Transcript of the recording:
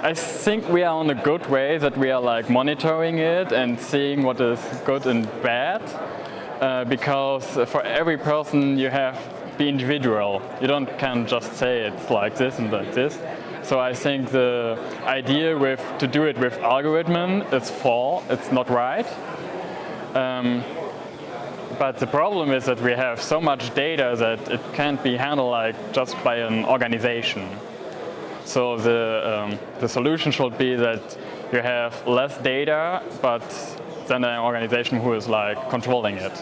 I think we are on a good way that we are like monitoring it and seeing what is good and bad. Uh, because for every person you have be individual. You don't can just say it's like this and like this. So I think the idea with to do it with algorithm is false. It's not right. Um, but the problem is that we have so much data that it can't be handled like just by an organization. So the, um, the solution should be that you have less data, but then an organization who is like controlling it.